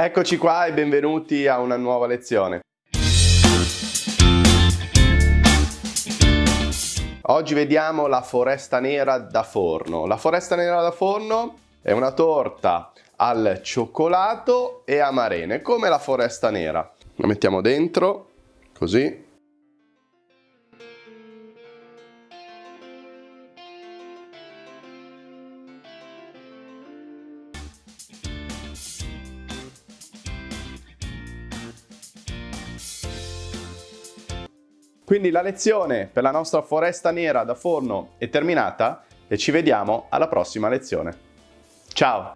Eccoci qua e benvenuti a una nuova lezione. Oggi vediamo la foresta nera da forno. La foresta nera da forno è una torta al cioccolato e amarene, come la foresta nera. La mettiamo dentro, così. Quindi la lezione per la nostra foresta nera da forno è terminata e ci vediamo alla prossima lezione. Ciao!